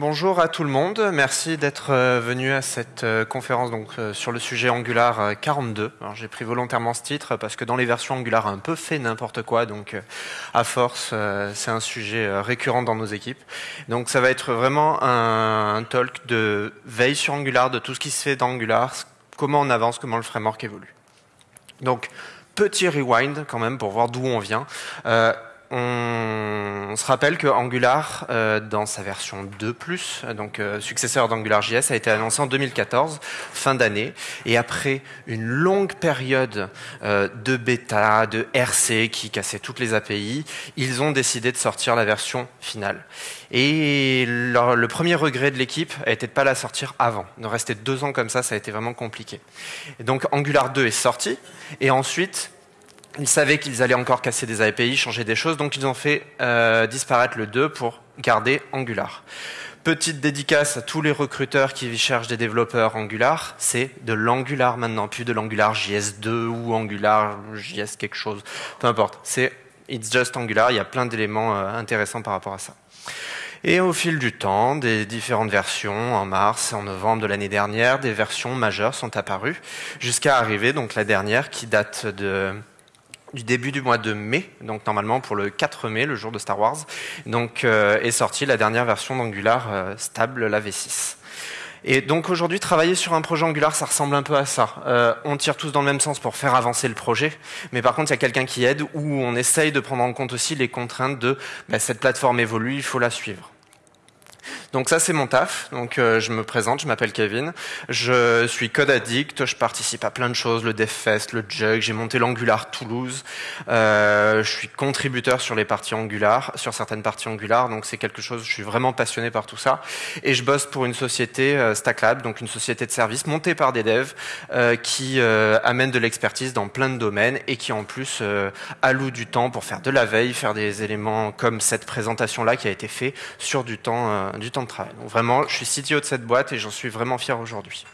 Bonjour à tout le monde, merci d'être euh, venu à cette euh, conférence donc, euh, sur le sujet Angular 42. J'ai pris volontairement ce titre parce que dans les versions Angular un peu fait n'importe quoi, donc à force c'est un sujet récurrent dans nos équipes. Donc ça va être vraiment un, talk de veille sur Angular, de tout ce qui se fait dans Angular, comment on avance, comment le framework évolue. Donc petit rewind quand même pour voir d'où on vient on, se rappelle que Angular, euh, dans sa version 2+, donc euh, successeur d'AngularJS, a été annoncé en 2014, fin d'année, et après une longue période euh, de bêta, de RC qui cassait toutes les API, ils ont décidé de sortir la version finale. Et le premier regret de l'équipe a été de pas la sortir avant. De rester deux ans comme ça, ça a été vraiment compliqué. Et donc Angular 2 est sorti, et ensuite ils savaient qu'ils allaient encore casser des API, changer des choses, donc ils ont fait euh, disparaître le 2 pour garder Angular. Petite dédicace à tous les recruteurs qui cherchent des développeurs Angular, c'est de l'Angular maintenant, plus de l'Angular JS2 ou Angular JS quelque chose, peu importe. C'est It's just Angular, il y a plein d'éléments euh, intéressants par rapport à ça. Et au fil du temps, des différentes versions, en mars et en novembre de l'année dernière, des versions majeures sont apparues, jusqu'à arriver donc la dernière qui date de du début du mois de mai, donc normalement pour le 4 mai, le jour de Star Wars, donc euh, est sortie la dernière version d'Angular euh, stable, la V6. Et donc aujourd'hui, travailler sur un projet Angular, ça ressemble un peu à ça. Euh, on tire tous dans le même sens pour faire avancer le projet, mais par contre, il y a quelqu'un qui aide où on essaye de prendre en compte aussi les contraintes de bah, cette plateforme évolue, il faut la suivre. Donc ça c'est mon taf. Donc euh, je me présente, je m'appelle Kevin. Je suis code addict. Je participe à plein de choses, le DevFest, le Jug. J'ai monté l'Angular Toulouse. Euh, je suis contributeur sur les parties Angular, sur certaines parties Angular. Donc c'est quelque chose. Je suis vraiment passionné par tout ça. Et je bosse pour une société euh, StackLab, donc une société de services montée par des devs euh, qui euh, amène de l'expertise dans plein de domaines et qui en plus alloue du temps pour faire de la veille, faire des éléments comme cette présentation là qui a été fait sur du temps du temps de travail. Donc vraiment, je suis CTO de cette boîte et j'en suis vraiment fier aujourd'hui.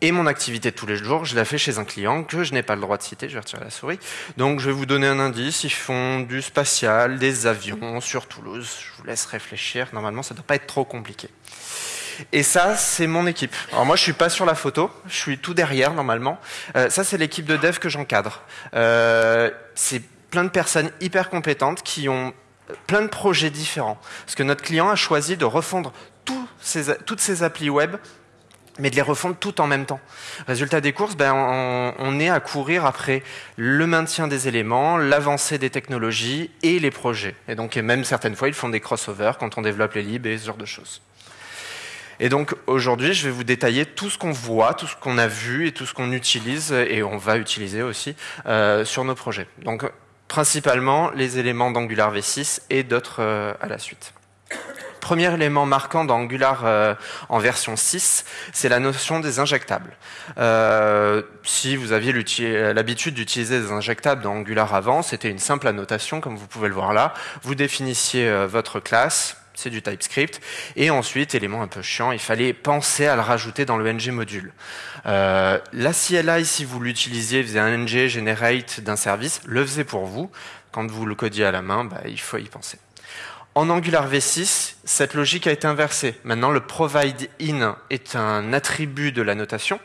Et mon activité de tous les jours, je la fais chez un client que je n'ai pas le droit de citer, je vais retirer la souris. Donc je vais vous donner un indice, ils font du spatial, des avions sur Toulouse. Je vous laisse réfléchir, normalement ça ne doit pas être trop compliqué. Et ça, c'est mon équipe. Alors moi, je suis pas sur la photo, je suis tout derrière normalement. Euh, ça, c'est l'équipe de dev que j'encadre. Euh, c'est plein de personnes hyper compétentes qui ont plein de projets différents. Parce que notre client a choisi de refondre toutes ses applis web mais de les refondre tout en même temps. Résultat des courses, ben, on, est à courir après le maintien des éléments, l'avancée des technologies et les projets. Et donc, même certaines fois, ils font des crossovers quand on développe les libs et ce genre de choses. Et donc, aujourd'hui, je vais vous détailler tout ce qu'on voit, tout ce qu'on a vu et tout ce qu'on utilise et on va utiliser aussi euh, sur nos projets. Donc, principalement les éléments d'Angular V6 et d'autres euh, à la suite. Premier élément marquant d'Angular euh, en version 6, c'est la notion des injectables. Euh, si vous aviez l'habitude d'utiliser des injectables dans Angular avant, c'était une simple annotation, comme vous pouvez le voir là. Vous définissiez votre classe, c'est du TypeScript. Et ensuite, élément un peu chiant, il fallait penser à le rajouter dans le ng module. Euh, la CLI, si vous l'utilisiez, faisait un ng generate d'un service, le faisait pour vous. Quand vous le codiez à la main, bah, il faut y penser. En Angular V6, cette logique a été inversée. Maintenant, le provide in est un attribut de la notation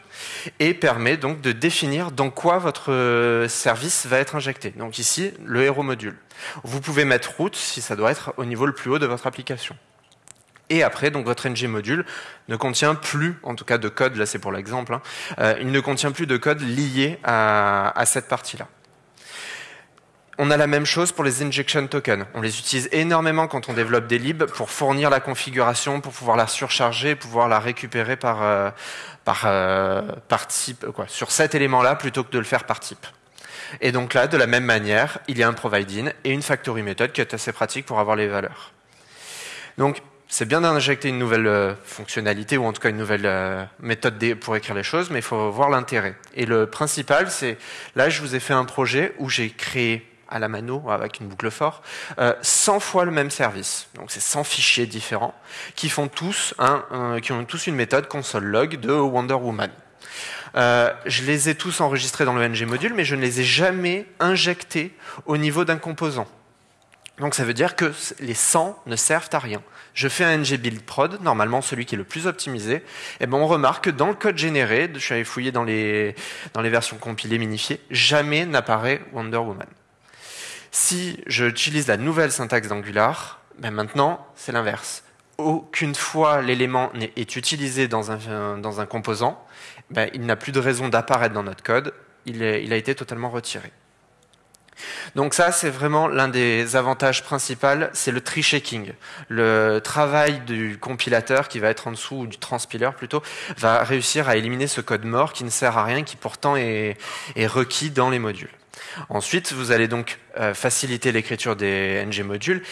et permet donc de définir dans quoi votre service va être injecté. Donc ici, le héros module. Vous pouvez mettre route si ça doit être au niveau le plus haut de votre application. Et après, donc votre ng module ne contient plus, en tout cas de code, là c'est pour l'exemple, hein, euh, il ne contient plus de code lié à cette partie-là. On a la même chose pour les injection tokens. On les utilise énormément quand on développe des libs pour fournir la configuration, pour pouvoir la surcharger, pouvoir la récupérer par, euh, par, euh, par type, quoi, sur cet élément-là plutôt que de le faire par type. Et donc là, de la même manière, il y a un provide-in et une factory method qui est assez pratique pour avoir les valeurs. Donc, c'est bien d'injecter une nouvelle euh, fonctionnalité ou en tout cas une nouvelle méthode pour écrire les choses, mais il faut voir l'intérêt. Et le principal, c'est là, je vous ai fait un projet où j'ai créé à la mano avec une boucle fort, euh, 100 fois le même service. Donc c'est 100 fichiers différents qui font tous qui ont tous une méthode console log de Wonder Woman. Euh, je les ai tous enregistrés dans le ng module, mais je ne les ai jamais injectés au niveau d'un composant. Donc ça veut dire que les 100 ne servent à rien. Je fais un ng build prod, normalement celui qui est le plus optimisé, et eh ben on remarque que dans le code généré, je suis allé fouiller dans les, dans les versions compilées, minifiées, jamais n'apparaît Wonder Woman. Si j'utilise la nouvelle syntaxe d'Angular, ben maintenant c'est l'inverse. Aucune fois l'élément est utilisé dans un, dans un composant, ben, il n'a plus de raison d'apparaître dans notre code, il, il a été totalement retiré. Donc ça, c'est vraiment l'un des avantages principaux, c'est le tree shaking. Le travail du compilateur qui va être en dessous, ou du transpiler plutôt, va réussir à éliminer ce code mort qui ne sert à rien, qui pourtant est, requis dans les modules. Ensuite, vous allez donc euh, faciliter l'écriture des ng modules.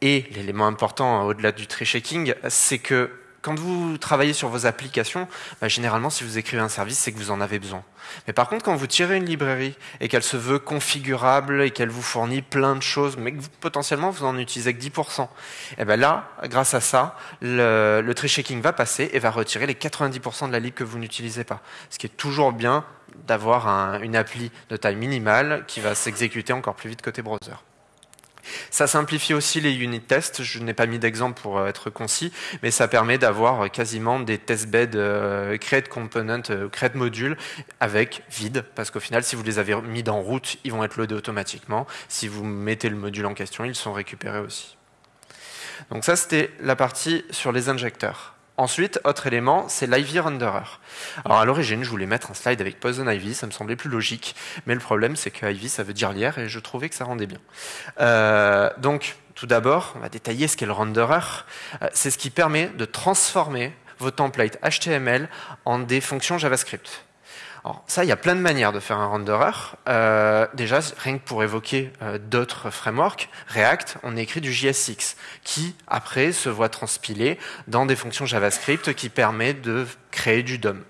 Et l'élément important au-delà du tree shaking, c'est que quand vous travaillez sur vos applications, bah, généralement, si vous écrivez un service, c'est que vous en avez besoin. Mais par contre, quand vous tirez une librairie et qu'elle se veut configurable et qu'elle vous fournit plein de choses, mais que potentiellement vous en utilisez que 10%, et ben là, grâce à ça, le, le tree shaking va passer et va retirer les 90% de la lib que vous n'utilisez pas. Ce qui est toujours bien d'avoir une appli de taille minimale qui va s'exécuter encore plus vite côté browser. Ça simplifie aussi les unit tests. Je n'ai pas mis d'exemple pour euh, être concis, mais ça permet d'avoir quasiment des test beds euh, create component, euh, create module avec vide, parce qu'au final, si vous les avez mis dans route, ils vont être loadés automatiquement. Si vous mettez le module en question, ils sont récupérés aussi. Donc ça, c'était la partie sur les injecteurs. Ensuite, autre élément, c'est l'Ivy Renderer. Alors à l'origine, je voulais mettre un slide avec Poison Ivy, ça me semblait plus logique, mais le problème c'est que Ivy ça veut dire lierre et je trouvais que ça rendait bien. Euh, donc, tout d'abord, on va détailler ce qu'est le renderer. Euh, c'est ce qui permet de transformer vos templates HTML en des fonctions JavaScript. Alors, ça, il y a plein de manières de faire un renderer. Euh, déjà, rien que pour évoquer euh, d'autres frameworks, React, on écrit du JSX, qui après se voit transpiler dans des fonctions JavaScript qui permettent de créer du DOM.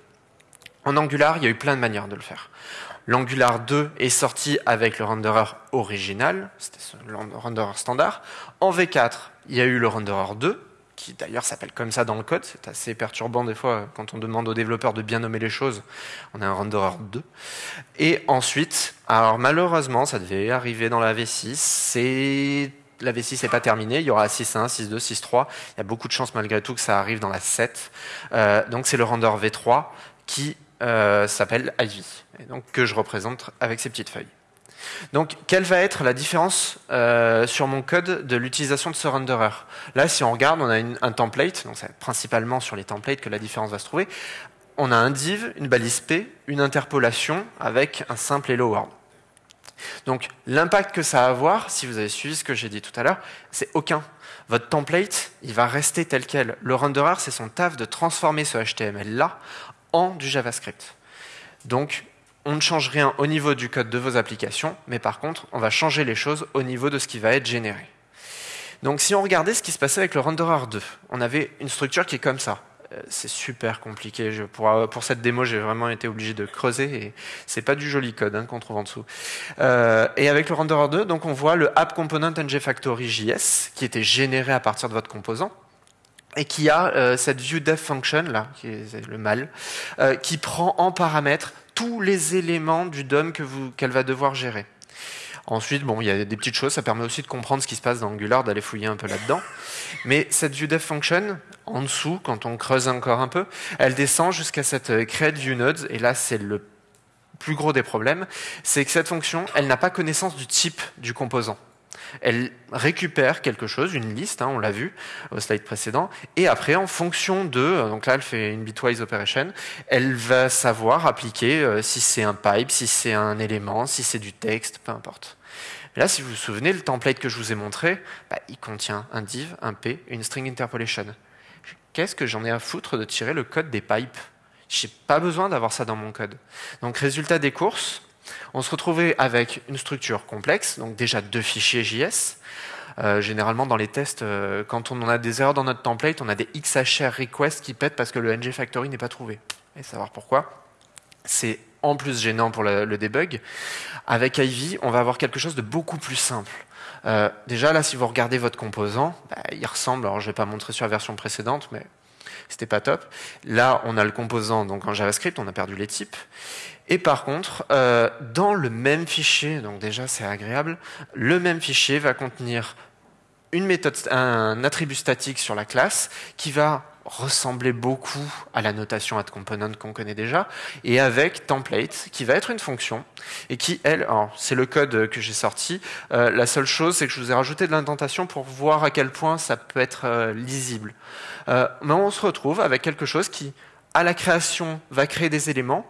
En Angular, il y a eu plein de manières de le faire. L'Angular 2 est sorti avec le renderer original, c'était le renderer standard. En V4, il y a eu le renderer 2, qui d'ailleurs s'appelle comme ça dans le code. C'est assez perturbant des fois quand on demande aux développeurs de bien nommer les choses. On a un renderer 2. Et ensuite, alors malheureusement, ça devait arriver dans la V6. C'est la V6 n'est pas terminée, il y aura 6.1, 6.2, 6.3. Il y a beaucoup de chances malgré tout que ça arrive dans la 7. Euh, donc c'est le render V3 qui euh, s'appelle Ivy, et donc que je représente avec ces petites feuilles. Donc, quelle va être la différence euh, sur mon code de l'utilisation de ce renderer? Là, si on regarde, on a un template, donc c'est principalement sur les templates que la différence va se trouver. On a un div, une balise P, une interpolation avec un simple hello world. Donc, l'impact que ça va avoir, si vous avez suivi ce que j'ai dit tout à l'heure, c'est aucun. Votre template, il va rester tel quel. Le renderer, c'est son taf de transformer ce HTML-là en du JavaScript. Donc, on ne change rien au niveau du code de vos applications, mais par contre, on va changer les choses au niveau de ce qui va être généré. Donc si on regardait ce qui se passait avec le renderer 2, on avait une structure qui est comme ça. Euh, c'est super compliqué. pour, cette démo, j'ai vraiment été obligé de creuser et c'est pas du joli code hein, qu'on trouve en dessous. Euh, et avec le renderer 2, donc on voit le app component ngFactory JS qui était généré à partir de votre composant et qui a euh, cette view dev function là, qui est le mal, qui prend en paramètre tous les éléments du DOM qu'elle va devoir gérer. Ensuite, bon, il y a des petites choses, ça permet aussi de comprendre ce qui se passe dans Angular, d'aller fouiller un peu là-dedans. Mais cette function, en dessous, quand on creuse encore un peu, elle descend jusqu'à cette euh, create view nodes, et là, c'est le plus gros des problèmes, c'est que cette fonction, elle n'a pas connaissance du type du composant elle récupère quelque chose, une liste, hein, on l'a vu au slide précédent, et après, en fonction de, donc là, elle fait une bitwise operation, elle va savoir appliquer euh, si c'est un pipe, si c'est un élément, si c'est du texte, peu importe. là, si vous vous souvenez, le template que je vous ai montré, bah, il contient un div, un p, une string interpolation. Qu'est-ce que j'en ai à foutre de tirer le code des pipes? J'ai pas besoin d'avoir ça dans mon code. Donc, résultat des courses, on se retrouvait avec une structure complexe, donc déjà deux fichiers JS. Euh, généralement, dans les tests, euh, quand on a des erreurs dans notre template, on a des XHR requests qui pètent parce que le ngFactory n'est pas trouvé. Et savoir pourquoi. C'est en plus gênant pour le, debug. Avec Ivy, on va avoir quelque chose de beaucoup plus simple. Euh, déjà, là, si vous regardez votre composant, bah, il ressemble, alors je ne vais pas montrer sur la version précédente, mais c'était pas top. Là, on a le composant donc en JavaScript, on a perdu les types. Et par contre, euh, dans le même fichier, donc déjà c'est agréable, le même fichier va contenir une méthode, un attribut statique sur la classe qui va ressembler beaucoup à la notation add component qu'on connaît déjà, et avec template, qui va être une fonction, et qui, elle, c'est le code que j'ai sorti, euh, la seule chose, c'est que je vous ai rajouté de l'indentation pour voir à quel point ça peut être euh, lisible. Euh, mais on se retrouve avec quelque chose qui, à la création, va créer des éléments,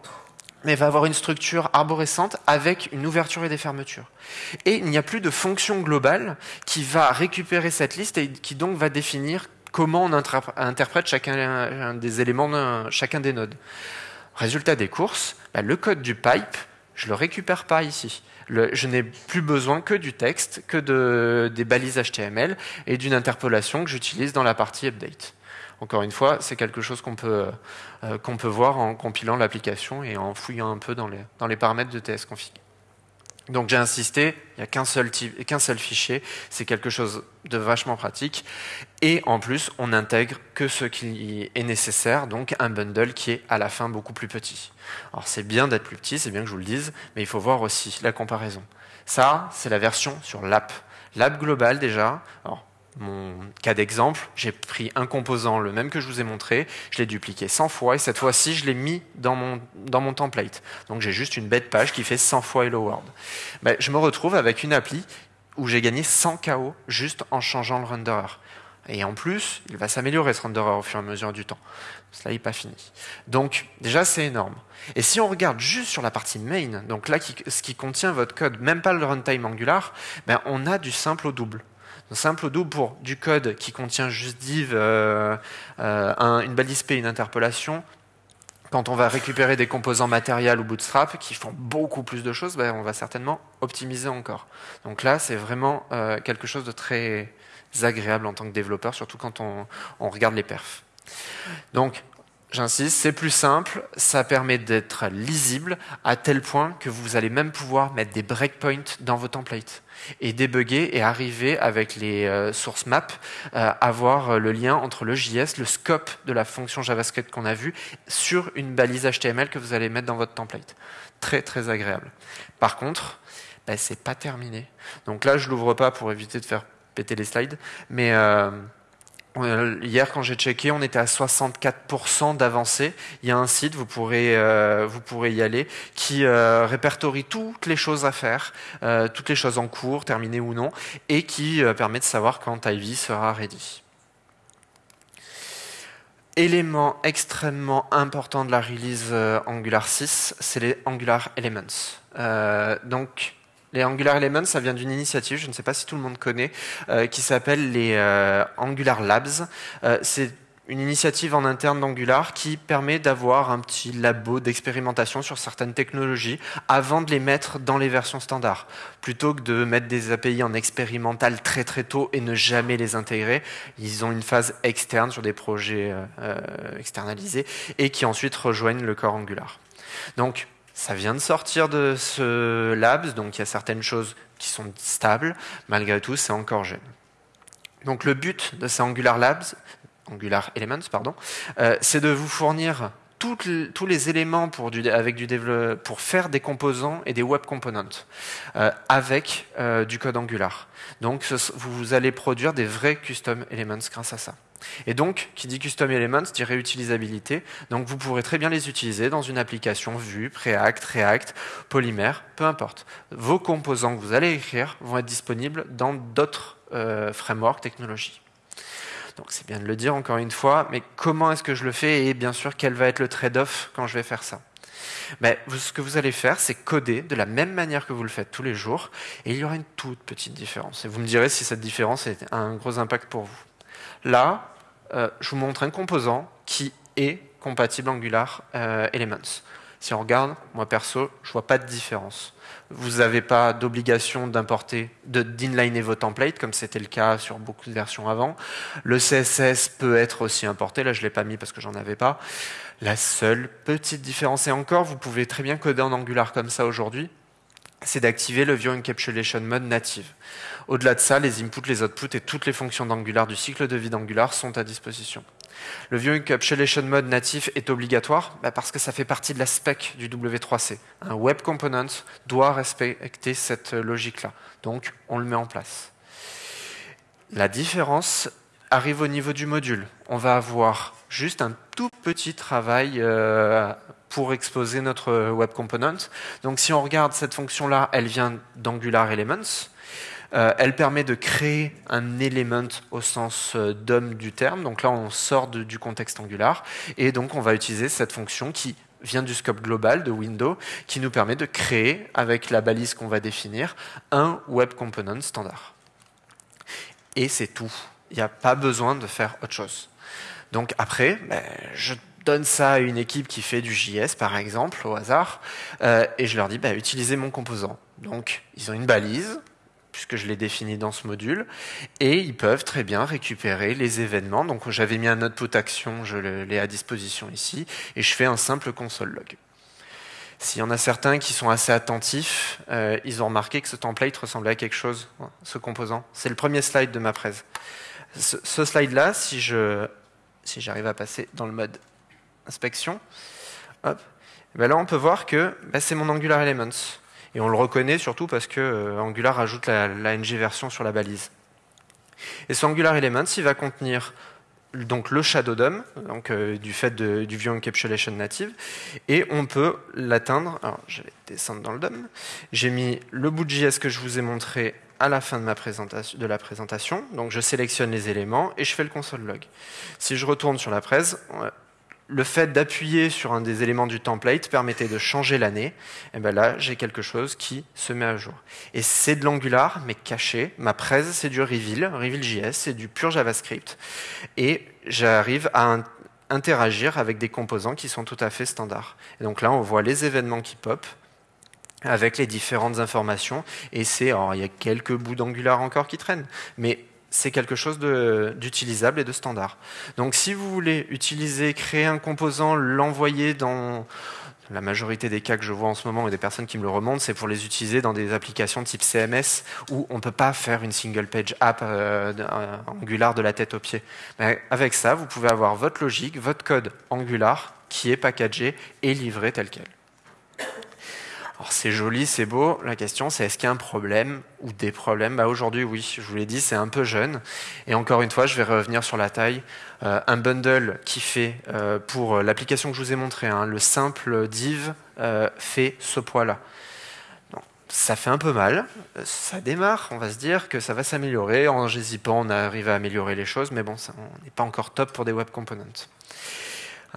mais va avoir une structure arborescente avec une ouverture et des fermetures. Et il n'y a plus de fonction globale qui va récupérer cette liste et qui donc va définir comment on interprète chacun des éléments, chacun des nodes. Résultat des courses, bah, le code du pipe, je ne le récupère pas ici. je n'ai plus besoin que du texte, que de, des balises HTML et d'une interpolation que j'utilise dans la partie update. Encore une fois, c'est quelque chose qu'on peut, euh, voir en compilant l'application et en fouillant un peu dans les, dans les paramètres de tsconfig. Donc j'ai insisté, il n'y a qu'un seul, qu'un seul fichier, c'est quelque chose de vachement pratique. Et en plus, on n'intègre que ce qui est nécessaire, donc un bundle qui est à la fin beaucoup plus petit. Alors c'est bien d'être plus petit, c'est bien que je vous le dise, mais il faut voir aussi la comparaison. Ça, c'est la version sur l'app. L'app globale déjà, mon cas d'exemple, j'ai pris un composant, le même que je vous ai montré, je l'ai dupliqué 100 fois, et cette fois-ci, je l'ai mis dans mon, dans mon template. Donc j'ai juste une bête page qui fait 100 fois Hello World. Ben, je me retrouve avec une appli où j'ai gagné 100 KO juste en changeant le renderer. Et en plus, il va s'améliorer ce renderer au fur et à mesure du temps. Cela n'est pas fini. Donc déjà, c'est énorme. Et si on regarde juste sur la partie main, donc là, ce qui contient votre code, même pas le runtime Angular, ben, on a du simple au double simple au double pour du code qui contient juste div, euh, euh, une balise P, une interpolation. Quand on va récupérer des composants matériels ou bootstrap qui font beaucoup plus de choses, ben, on va certainement optimiser encore. Donc là, c'est vraiment euh, quelque chose de très agréable en tant que développeur, surtout quand on, on regarde les perfs. Donc, J'insiste, c'est plus simple, ça permet d'être lisible à tel point que vous allez même pouvoir mettre des breakpoints dans vos templates et débugger et arriver avec les euh, source maps à euh, avoir euh, le lien entre le JS, le scope de la fonction JavaScript qu'on a vu sur une balise HTML que vous allez mettre dans votre template. Très très agréable. Par contre, ben, c'est pas terminé. Donc là, je l'ouvre pas pour éviter de faire péter les slides, mais euh, hier, quand j'ai checké, on était à 64% d'avancée. Il y a un site, vous pourrez, euh, vous pourrez y aller, qui euh, répertorie toutes les choses à faire, toutes les choses en cours, terminées ou non, et qui permet de savoir quand Ivy sera ready. Élément extrêmement important de la release Angular 6, c'est les Angular Elements. donc, les Angular Elements, ça vient d'une initiative, je ne sais pas si tout le monde connaît, euh, qui s'appelle les euh, Angular Labs. Euh, c'est une initiative en interne d'Angular qui permet d'avoir un petit labo d'expérimentation sur certaines technologies avant de les mettre dans les versions standards. Plutôt que de mettre des API en expérimental très très tôt et ne jamais les intégrer, ils ont une phase externe sur des projets externalisés et qui ensuite rejoignent le corps Angular. Donc, ça vient de sortir de ce labs, donc il y a certaines choses qui sont stables. Malgré tout, c'est encore jeune. Donc le but de ces Angular Labs, Angular Elements, pardon, euh, c'est de vous fournir tous les éléments pour, du, avec pour faire des composants et des web components euh, avec euh, du code Angular. Donc vous allez produire des vrais custom elements grâce à ça. Et donc, qui dit Custom Elements dit réutilisabilité. Donc, vous pourrez très bien les utiliser dans une application Vue, Preact, React, Polymer, peu importe. Vos composants que vous allez écrire vont être disponibles dans d'autres euh, frameworks, technologies. Donc, c'est bien de le dire encore une fois, mais comment est-ce que je le fais et bien sûr, quel va être le trade-off quand je vais faire ça? Mais ce que vous allez faire, c'est coder de la même manière que vous le faites tous les jours, et il y aura une toute petite différence. Et vous me direz si cette différence a un gros impact pour vous. Là, euh, je vous montre un composant qui est compatible Angular euh, Elements. Si on regarde, moi perso, je vois pas de différence. Vous n'avez pas d'obligation d'importer, d'inliner vos templates, comme c'était le cas sur beaucoup de versions avant. Le CSS peut être aussi importé. Là, je l'ai pas mis parce que j'en avais pas. La seule petite différence, et encore, vous pouvez très bien coder en Angular comme ça aujourd'hui, c'est d'activer le View Encapsulation Mode native. Au-delà de ça, les inputs, les outputs et toutes les fonctions d'Angular du cycle de vie d'Angular sont à disposition. Le View Encapsulation Mode natif est obligatoire bah, parce que ça fait partie de la spec du W3C. Un web component doit respecter cette logique-là. Donc, on le met en place. La différence arrive au niveau du module. On va avoir juste un tout petit travail euh, pour exposer notre web component. Donc si on regarde cette fonction-là, elle vient d'Angular Elements. Euh, elle permet de créer un element au sens euh, d'homme du terme. Donc là, on sort du contexte Angular. Et donc, on va utiliser cette fonction qui vient du scope global de Windows, qui nous permet de créer, avec la balise qu'on va définir, un web component standard. Et c'est tout. Il n'y a pas besoin de faire autre chose. Donc après, ben, je donne ça à une équipe qui fait du JS, par exemple, au hasard, euh, et je leur dis, ben, utilisez mon composant. Donc, ils ont une balise, puisque je l'ai défini dans ce module, et ils peuvent très bien récupérer les événements. Donc j'avais mis un output action, je l'ai à disposition ici, et je fais un simple console log. S'il y en a certains qui sont assez attentifs, euh, ils ont remarqué que ce template ressemblait à quelque chose, ce composant. C'est le premier slide de ma presse. Ce, slide-là, si si j'arrive à passer dans le mode inspection, hop, ben là on peut voir que ben c'est mon Angular Elements. Et on le reconnaît surtout parce que euh, Angular ajoute la, ng version sur la balise. Et ce Angular Elements, il va contenir donc le shadow DOM, donc euh, du fait du view encapsulation native, et on peut l'atteindre. Alors, je vais descendre dans le DOM. J'ai mis le bout de JS que je vous ai montré à la fin de, ma de la présentation. Donc, je sélectionne les éléments et je fais le console log. Si je retourne sur la presse, le fait d'appuyer sur un des éléments du template permettait de changer l'année, et bien là, j'ai quelque chose qui se met à jour. Et c'est de l'Angular, mais caché. Ma presse, c'est du Reveal, Reveal.js, c'est du pur JavaScript. Et j'arrive à interagir avec des composants qui sont tout à fait standards. Et donc là, on voit les événements qui pop avec les différentes informations. Et c'est, il y a quelques bouts d'Angular encore qui traînent, mais c'est quelque chose d'utilisable et de standard. Donc si vous voulez utiliser, créer un composant, l'envoyer dans la majorité des cas que je vois en ce moment et des personnes qui me le remontent, c'est pour les utiliser dans des applications type CMS où on ne peut pas faire une single page app euh, Angular de la tête aux pieds. Avec ça, vous pouvez avoir votre logique, votre code Angular qui est packagé et livré tel quel. Alors c'est joli, c'est beau. La question c'est est-ce qu'il y a un problème ou des problèmes? Bah, Aujourd'hui oui, je vous l'ai dit, c'est un peu jeune. Et encore une fois, je vais revenir sur la taille. Euh, un bundle qui fait, euh, pour l'application que je vous ai montré, hein, le simple div euh, fait ce poids-là. Ça fait un peu mal, ça démarre, on va se dire que ça va s'améliorer. En gésipant, on arrive à améliorer les choses, mais bon, on n'est pas encore top pour des web components.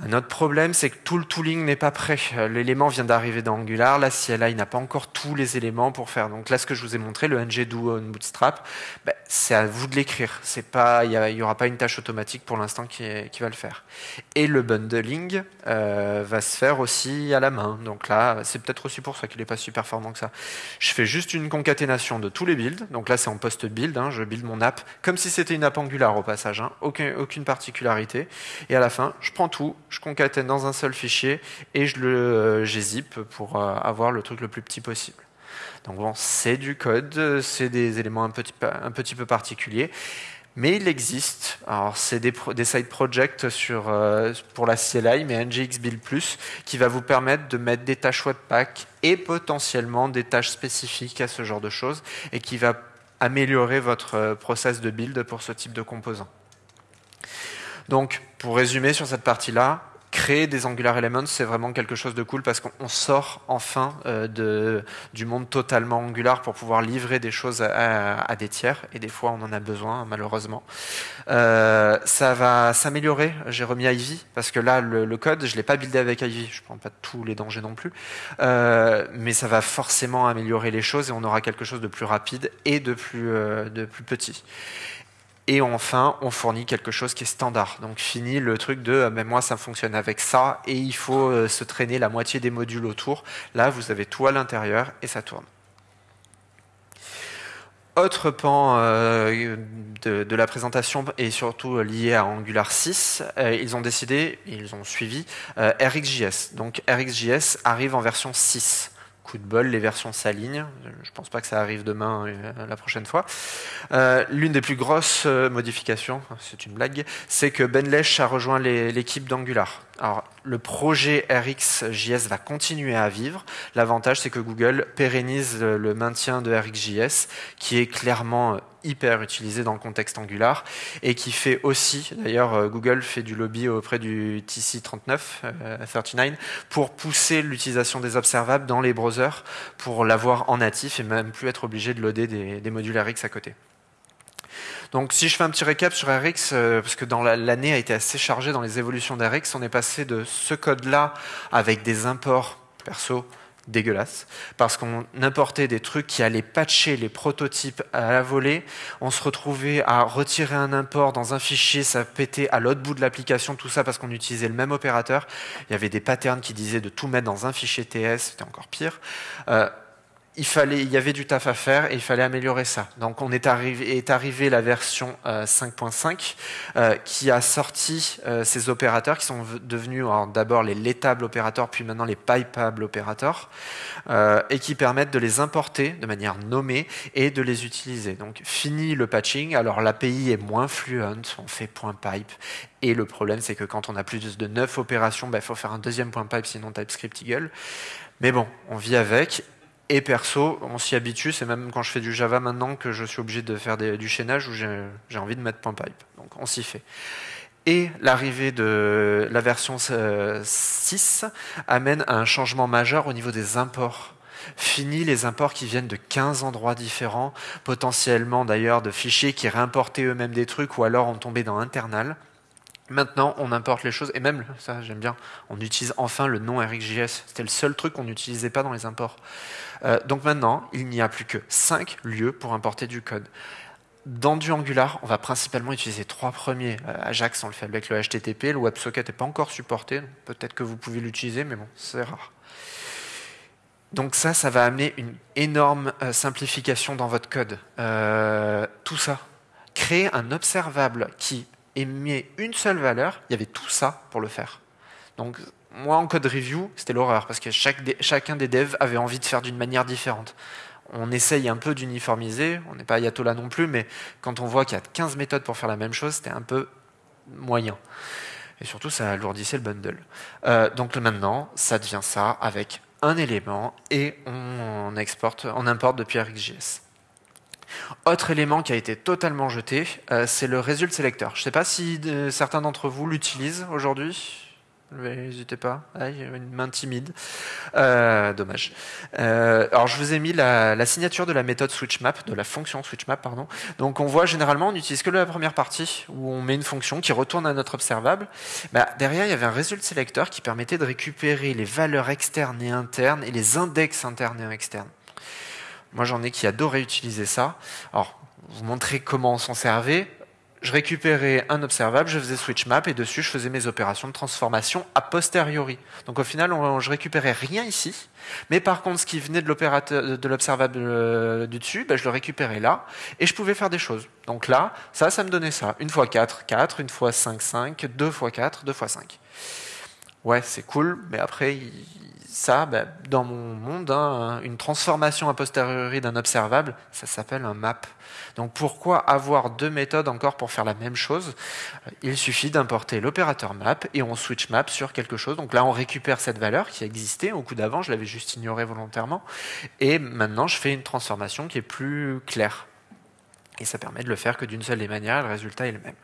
Un autre problème, c'est que tout le tooling n'est pas prêt. L'élément vient d'arriver dans Angular. La CLI n'a pas encore tous les éléments pour faire. Donc là, ce que je vous ai montré, le ngDo on Bootstrap, ben, c'est à vous de l'écrire. C'est pas, il n'y aura pas une tâche automatique pour l'instant qui, va le faire. Et le bundling euh, va se faire aussi à la main. Donc là, c'est peut-être aussi pour ça qu'il n'est pas super performant que ça. Je fais juste une concaténation de tous les builds. Donc là, c'est en post-build. Hein. Je build mon app comme si c'était une app Angular au passage. Hein. Aucun, aucune particularité. Et à la fin, je prends tout je concatène dans un seul fichier et je le euh, pour euh, avoir le truc le plus petit possible. Donc bon, c'est du code, c'est des éléments un petit, peu, particuliers, mais il existe. Alors c'est des, des, side projects sur, euh, pour la CLI, mais NGX Build Plus, qui va vous permettre de mettre des tâches Webpack et potentiellement des tâches spécifiques à ce genre de choses, et qui va améliorer votre process de build pour ce type de composants. Donc, pour résumer sur cette partie-là, créer des Angular Elements, c'est vraiment quelque chose de cool parce qu'on sort enfin euh, de, du monde totalement Angular pour pouvoir livrer des choses à, des tiers. Et des fois, on en a besoin, malheureusement. Euh, ça va s'améliorer. J'ai remis Ivy parce que là, le, code, je l'ai pas buildé avec Ivy. Je prends pas tous les dangers non plus. Euh, mais ça va forcément améliorer les choses et on aura quelque chose de plus rapide et de plus, de plus petit. Et enfin, on fournit quelque chose qui est standard. Donc fini le truc de euh, mais moi ça fonctionne avec ça et il faut euh, se traîner la moitié des modules autour. Là, vous avez tout à l'intérieur et ça tourne. Autre pan euh, de, la présentation et surtout lié à Angular 6, ils ont décidé, ils ont suivi RxJS. Donc RxJS arrive en version 6 coup de bol, les versions s'alignent. Je pense pas que ça arrive demain, euh, la prochaine fois. Euh, l'une des plus grosses euh, modifications, c'est une blague, c'est que Ben Lesh a rejoint l'équipe d'Angular. Alors, le projet RxJS va continuer à vivre. L'avantage, c'est que Google pérennise le maintien de RxJS, qui est clairement hyper utilisé dans le contexte Angular et qui fait aussi, d'ailleurs, euh, Google fait du lobby auprès du TC39, 39, pour pousser l'utilisation des observables dans les browsers pour l'avoir en natif et même plus être obligé de loader des, des modules Rx à côté. Donc si je fais un petit récap sur RX, euh, parce que dans l'année a été assez chargée dans les évolutions d'RX, on est passé de ce code-là avec des imports perso dégueulasses, parce qu'on importait des trucs qui allaient patcher les prototypes à la volée, on se retrouvait à retirer un import dans un fichier, ça pétait à l'autre bout de l'application, tout ça parce qu'on utilisait le même opérateur, il y avait des patterns qui disaient de tout mettre dans un fichier TS, c'était encore pire. Euh, il, fallait, y avait du taf à faire et il fallait améliorer ça. Donc on est arrivé, est la version 5.5 euh, euh, qui a sorti euh, ces opérateurs qui sont devenus d'abord les letables opérateurs puis maintenant les pipeables opérateurs et qui permettent de les importer de manière nommée et de les utiliser. Donc fini le patching, alors l'API est moins fluente, on fait point .pipe et le problème c'est que quand on a plus de 9 opérations, il ben, faut faire un deuxième point .pipe sinon TypeScript Eagle. Mais bon, on vit avec et perso, on s'y habitue, c'est même quand je fais du Java maintenant que je suis obligé de faire du chaînage où j'ai envie de mettre point pipe. Donc on s'y fait. Et l'arrivée de la version 6 euh, amène à un changement majeur au niveau des imports. Fini les imports qui viennent de 15 endroits différents, potentiellement d'ailleurs de fichiers qui réimportaient eux-mêmes des trucs ou alors ont tombé dans internal. Maintenant, on importe les choses, et même, ça j'aime bien, on utilise enfin le nom RxJS. C'était le seul truc qu'on n'utilisait pas dans les imports. Euh, donc maintenant, il n'y a plus que 5 lieux pour importer du code. Dans du Angular, on va principalement utiliser trois premiers. Euh, Ajax, on le fait avec le HTTP, le WebSocket n'est pas encore supporté, peut-être que vous pouvez l'utiliser, mais bon, c'est rare. Donc ça, ça va amener une énorme euh, simplification dans votre code. tout ça. Créer un observable qui émet une seule valeur, il y avait tout ça pour le faire. Donc moi en code review, c'était l'horreur parce que chacun des devs avait envie de faire d'une manière différente. On essaye un peu d'uniformiser, on n'est pas ayatollah non plus, mais quand on voit qu'il y a 15 méthodes pour faire la même chose, c'était un peu moyen. Et surtout, ça alourdissait le bundle. Euh, donc maintenant, ça devient ça avec un élément et on, exporte, on importe depuis RxJS. Autre élément qui a été totalement jeté, euh, c'est le result selector. Je ne sais pas si euh, certains d'entre vous l'utilisent aujourd'hui. N'hésitez pas, il y a une main timide. Euh, dommage. alors je vous ai mis la, signature de la méthode switchmap, de la fonction switchmap, pardon. Donc on voit généralement on n'utilise que la première partie où on met une fonction qui retourne à notre observable. Bah, derrière il y avait un result selector qui permettait de récupérer les valeurs externes et internes et les index internes et externes. Moi, j'en ai qui adoraient utiliser ça. Alors, vous montrer comment s'en servait. Je récupérais un observable, je faisais switch map et dessus, je faisais mes opérations de transformation a posteriori. Donc, au final, on, je récupérais rien ici. Mais par contre, ce qui venait de l'observable euh, du dessus, ben, je le récupérais là et je pouvais faire des choses. Donc là, ça, ça me donnait ça. Une fois 4, 4, une fois 5, 5, deux fois 4, deux fois 5. Ouais, c'est cool, mais après, ça, ben, dans mon monde, hein, une transformation a posteriori d'un observable, ça s'appelle un map. Donc pourquoi avoir deux méthodes encore pour faire la même chose? Il suffit d'importer l'opérateur map et on switch map sur quelque chose. Donc là, on récupère cette valeur qui existait au coup d'avant, je l'avais juste ignorée volontairement. Et maintenant, je fais une transformation qui est plus claire. Et ça permet de le faire que d'une seule des manières, le résultat est le même.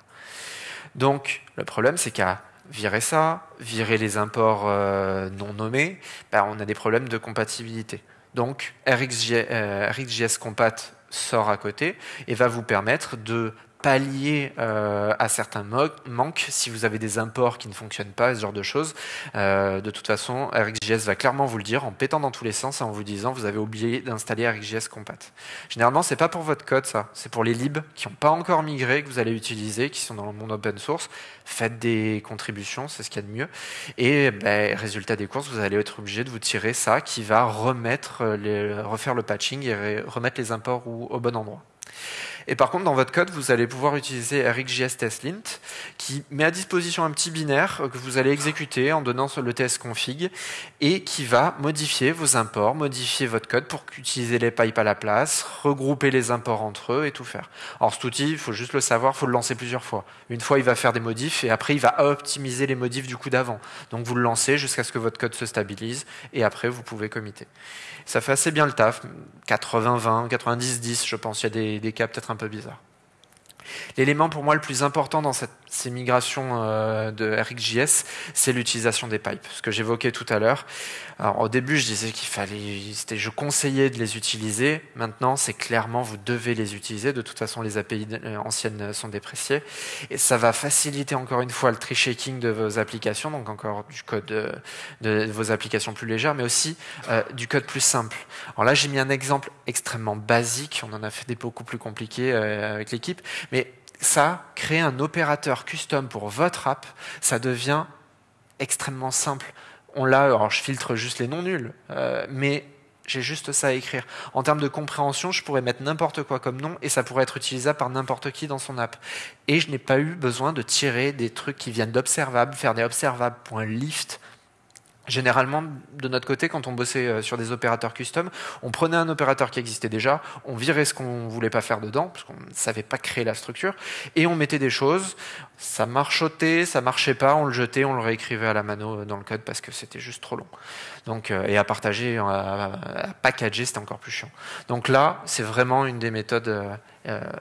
Donc le problème, c'est qu'à virer ça, virer les imports euh, non nommés, ben, on a des problèmes de compatibilité. Donc RxJS, euh, RxJS Compat sort à côté et va vous permettre de pallier euh, à certains manques si vous avez des imports qui ne fonctionnent pas, ce genre de choses. Euh, de toute façon, RxJS va clairement vous le dire en pétant dans tous les sens et en vous disant vous avez oublié d'installer RxJS Compat. Généralement, c'est pas pour votre code ça, c'est pour les libs qui n'ont pas encore migré que vous allez utiliser, qui sont dans le monde open source. Faites des contributions, c'est ce qu'il y a de mieux. Et ben, résultat des courses, vous allez être obligé de vous tirer ça qui va remettre les, refaire le patching et remettre les imports au bon endroit. Et par contre, dans votre code, vous allez pouvoir utiliser RxJS TestLint, qui met à disposition un petit binaire que vous allez exécuter en donnant le test config, et qui va modifier vos imports, modifier votre code pour utiliser les pipes à la place, regrouper les imports entre eux et tout faire. Alors cet outil, il faut juste le savoir, il faut le lancer plusieurs fois. Une fois, il va faire des modifs, et après, il va optimiser les modifs du coup d'avant. Donc vous le lancez jusqu'à ce que votre code se stabilise, et après, vous pouvez committer. Ça fait assez bien le taf, 80-20, 90-10, je pense. Il y a des, des cas peut-être un peu bizarres. L'élément pour moi le plus important dans cette, ces migrations euh, de RxJS, c'est l'utilisation des pipes, ce que j'évoquais tout à l'heure. Au début, je disais qu'il fallait, je conseillais de les utiliser. Maintenant, c'est clairement, vous devez les utiliser. De toute façon, les API euh, anciennes sont dépréciées. Et ça va faciliter encore une fois le tree shaking de vos applications, donc encore du code de, de vos applications plus légères, mais aussi euh, du code plus simple. Alors là, j'ai mis un exemple extrêmement basique. On en a fait des beaucoup plus compliqués euh, avec l'équipe. Mais ça, créer un opérateur custom pour votre app, ça devient extrêmement simple on l'a, alors je filtre juste les noms nuls, euh, mais j'ai juste ça à écrire. En termes de compréhension, je pourrais mettre n'importe quoi comme nom et ça pourrait être utilisable par n'importe qui dans son app. Et je n'ai pas eu besoin de tirer des trucs qui viennent d'observables, faire des observables.lift Généralement, de notre côté, quand on bossait euh, sur des opérateurs custom, on prenait un opérateur qui existait déjà, on virait ce qu'on voulait pas faire dedans, parce qu'on ne savait pas créer la structure, et on mettait des choses, ça marchotait, ça marchait pas, on le jetait, on le réécrivait à la mano euh, dans le code parce que c'était juste trop long. Donc, euh, et à partager, à, packager, c'était encore plus chiant. Donc là, c'est vraiment une des méthodes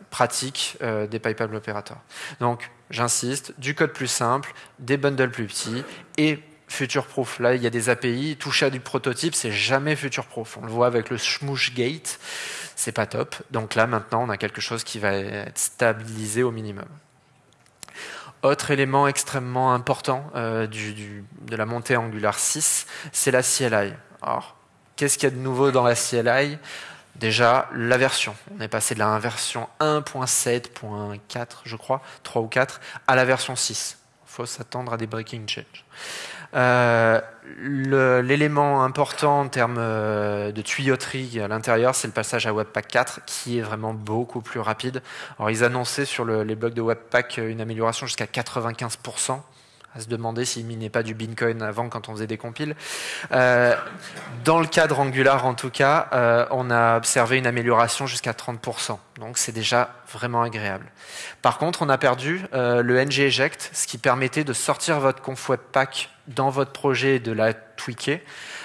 pratiques des PayPal opérateurs. Donc, j'insiste, du code plus simple, des bundles plus petits, et future proof. Là, il y a des API, toucher à du prototype, c'est jamais future proof. On le voit avec le Smoosh Gate, c'est pas top. Donc là, maintenant, on a quelque chose qui va être stabilisé au minimum. Autre élément extrêmement important euh, de la montée Angular 6, c'est la CLI. Alors, qu'est-ce qu'il y a de nouveau dans la CLI Déjà, la version. On est passé de la version 1.7.4, je crois, 3 ou 4, à la version 6. Il faut s'attendre à des breaking changes. Euh, l'élément important en termes euh, de tuyauterie à l'intérieur, c'est le passage à Webpack 4 qui est vraiment beaucoup plus rapide. Alors, ils annonçaient sur les blogs de Webpack une amélioration jusqu'à 95% à se demander s'il minait pas du Bitcoin avant quand on faisait des compiles. Euh, dans le cadre Angular, en tout cas, euh, on a observé une amélioration jusqu'à 30%. Donc c'est déjà vraiment agréable. Par contre, on a perdu euh, le ng eject, ce qui permettait de sortir votre conf webpack dans votre projet et de la tweaker.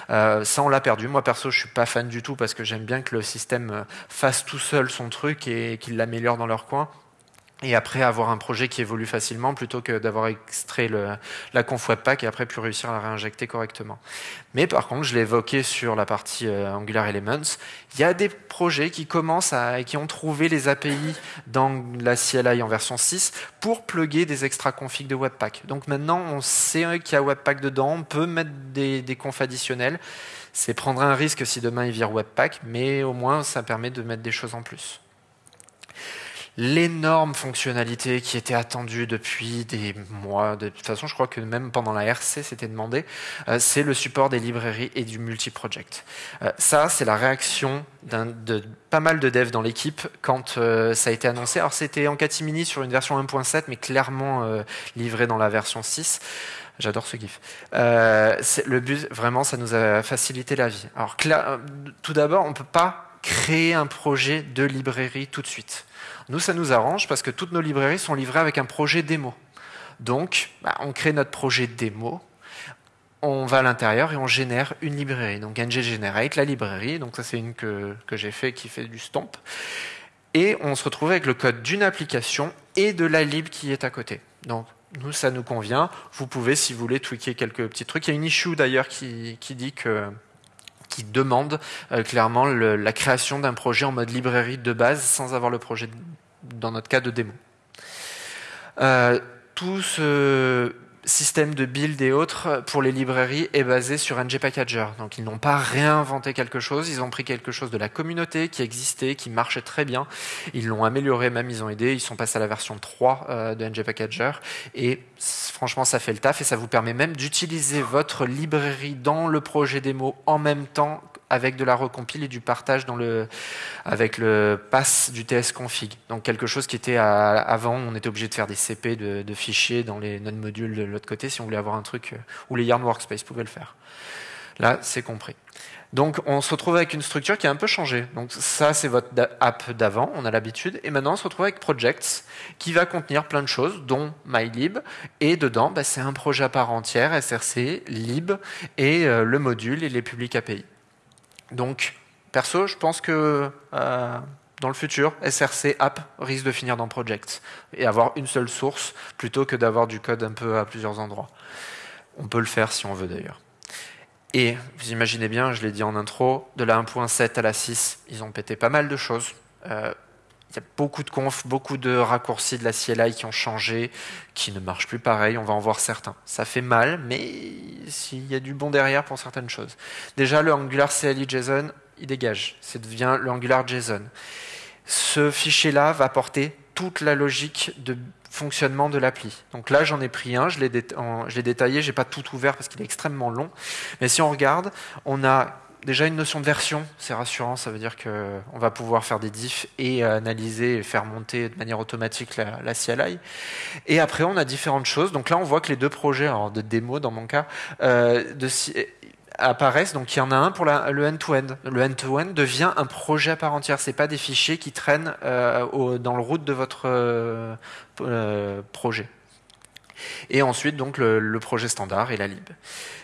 ça, on l'a perdu. Moi, perso, je suis pas fan du tout parce que j'aime bien que le système fasse tout seul son truc et qu'il l'améliore dans leur coin et après avoir un projet qui évolue facilement plutôt que d'avoir extrait le, la conf Webpack et après pu réussir à la réinjecter correctement. Mais par contre, je l'ai évoqué sur la partie euh, Angular Elements, il y a des projets qui commencent à, qui ont trouvé les API dans la CLI en version 6 pour plugger des extra configs de Webpack. Donc maintenant, on sait qu'il y a Webpack dedans, on peut mettre des, des confs additionnels. C'est prendre un risque si demain il vire Webpack, mais au moins ça permet de mettre des choses en plus l'énorme fonctionnalité qui était attendue depuis des mois. De toute façon, je crois que même pendant la RC, c'était demandé. Euh, c'est le support des librairies et du multi-project. Euh, ça, c'est la réaction de pas mal de devs dans l'équipe quand euh, ça a été annoncé. Alors, c'était en catimini sur une version 1.7, mais clairement livré dans la version 6. J'adore ce gif. le but, vraiment, ça nous a facilité la vie. Alors, tout d'abord, on ne peut pas créer un projet de librairie tout de suite. Nous, ça nous arrange parce que toutes nos librairies sont livrées avec un projet démo. Donc, bah, on crée notre projet démo, on va à l'intérieur et on génère une librairie. Donc, ng generate, la librairie. Donc, ça, c'est une que, que j'ai fait qui fait du stomp. Et on se retrouve avec le code d'une application et de la lib qui est à côté. Donc, nous, ça nous convient. Vous pouvez, si vous voulez, tweaker quelques petits trucs. Il y a une issue d'ailleurs qui, qui dit que qui demande euh, clairement la création d'un projet en mode librairie de base sans avoir le projet, dans notre cas, de démo. Euh, tout ce système de build et autres pour les librairies est basé sur ng Packager. Donc ils n'ont pas réinventé quelque chose, ils ont pris quelque chose de la communauté qui existait, qui marchait très bien. Ils l'ont amélioré, même ils ont aidé, ils sont passés à la version 3 euh, de ng Packager et franchement ça fait le taf et ça vous permet même d'utiliser votre librairie dans le projet démo en même temps avec de la recompile et du partage dans le, avec le pass du tsconfig. Donc quelque chose qui était avant, on était obligé de faire des CP de, fichiers dans les non-modules de l'autre côté si on voulait avoir un truc euh, où les Yarn Workspace pouvaient le faire. Là, c'est compris. Donc on se retrouve avec une structure qui a un peu changé. Donc ça, c'est votre app d'avant, on a l'habitude. Et maintenant, on se retrouve avec Projects, qui va contenir plein de choses, dont MyLib. Et dedans, bah, c'est un projet à part entière, SRC, lib, et euh, le module et les publics API. Donc, perso, je pense que euh, dans le futur, SRC app risque de finir dans Projects et avoir une seule source plutôt que d'avoir du code un peu à plusieurs endroits. On peut le faire si on veut d'ailleurs. Et vous imaginez bien, je l'ai dit en intro, de la 1.7 à la 6, ils ont pété pas mal de choses. Euh, il y a beaucoup de confs, beaucoup de raccourcis de la CLI qui ont changé, qui ne marchent plus pareil, on va en voir certains. Ça fait mal, mais s'il y a du bon derrière pour certaines choses. Déjà, le Angular CLI JSON, il dégage. Ça devient le Angular JSON. Ce fichier-là va porter toute la logique de fonctionnement de l'appli. Donc là, j'en ai pris un, je l'ai détaillé, je n'ai pas tout ouvert parce qu'il est extrêmement long. Mais si on regarde, on a déjà une notion de version, c'est rassurant, ça veut dire qu'on va pouvoir faire des diffs et analyser et faire monter de manière automatique la, CLI. Et après, on a différentes choses. Donc là, on voit que les deux projets, alors de démo dans mon cas, euh, de, apparaissent. Donc il y en a un pour le end-to-end. Le end-to-end devient un projet à part entière. C'est pas des fichiers qui traînent euh, dans le route de votre euh, projet. Et ensuite donc le, projet standard et la lib.